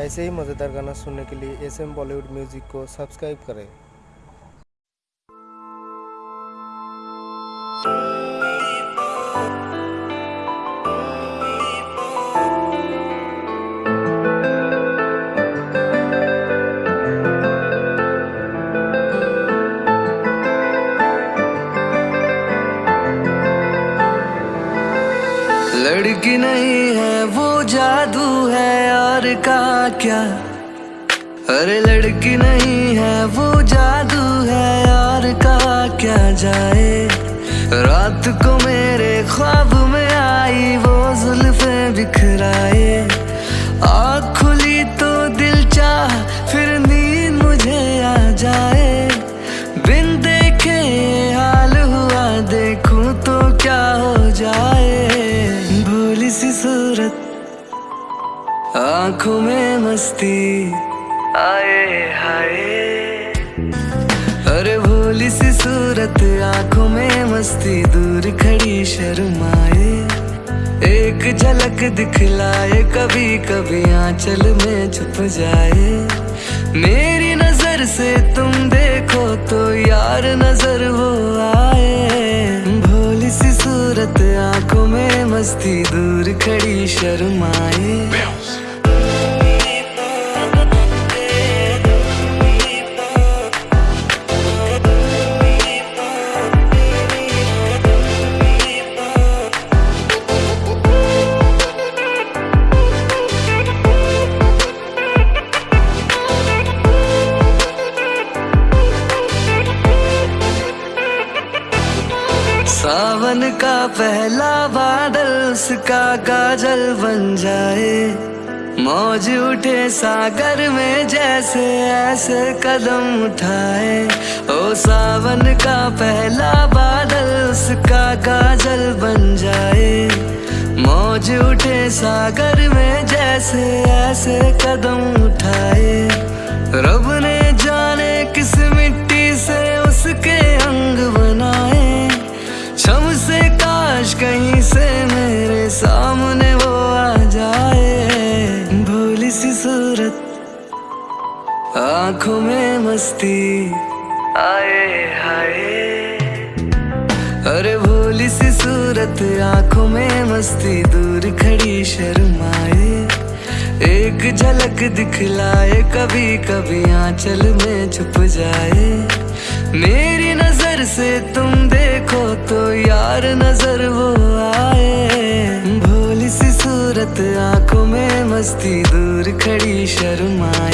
ऐसे ही मज़ेदार गाना सुनने के लिए एस एम बॉलीवुड म्यूज़िक को सब्सक्राइब करें। लड़की नहीं है, वो जादू है, और का क्या? अरे लड़की नहीं है, वो जादू है, और का क्या जाए? रात को मेरे ख्वाब में आई, वो जुल्फे बिखराए। आँखों में मस्ती। आए, हाय। अरे भोली सी सूरत, आँखों में मस्ती। दूर खड़ी शर्माए। एक झलक दिखलाए कभी कभी आंचल में छुप जाए। मेरी नज़र से तुम देखो तो यार नज़र वो आए। भोली सी सूरत, आँखों में मस्ती। दूर खड़ी शर्माए। सावन का पहला बादल उसका काजल बन जाए। मौज उठे सागर में जैसे ऐसे कदम उठाए। ओ सावन का पहला बादल उसका काजल बन जाए। मौज उठे सागर में जैसे ऐसे कदम उठाए। रब ने सामने वो आ जाए, भोली सी सूरत। आँखों में मस्ती आए, हाय। अरे भोली सी सूरत, आँखों में मस्ती, दूर खड़ी शर्माए। एक झलक दिखलाए कभी कभी आंचल में छुप जाए। मेरी नज़र से तुम देखो तो यार नज़र वो सूरत आँखों में मस्ती दूर खड़ी शर्माए